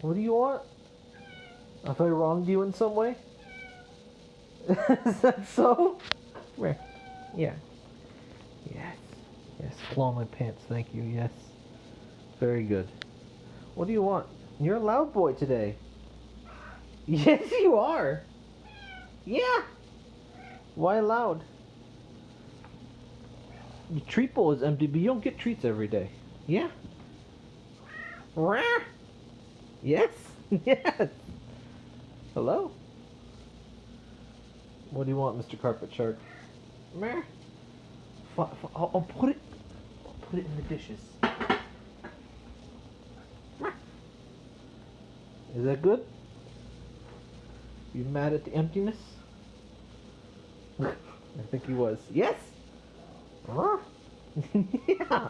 What do you want? Have I wronged you in some way? Is that so? Where? Yeah. Yes. Yes. Blow my pants. Thank you. Yes. Very good. What do you want? You're a loud boy today. Yes, you are. Yeah. Why loud? Your treat bowl is empty, but you don't get treats every day. Yeah. Yes. Yes. Hello. What do you want, Mr. Carpet Shark? Meh. I'll, I'll put it. I'll put it in the dishes. Is that good? You mad at the emptiness? I think he was. Yes. Huh? yeah.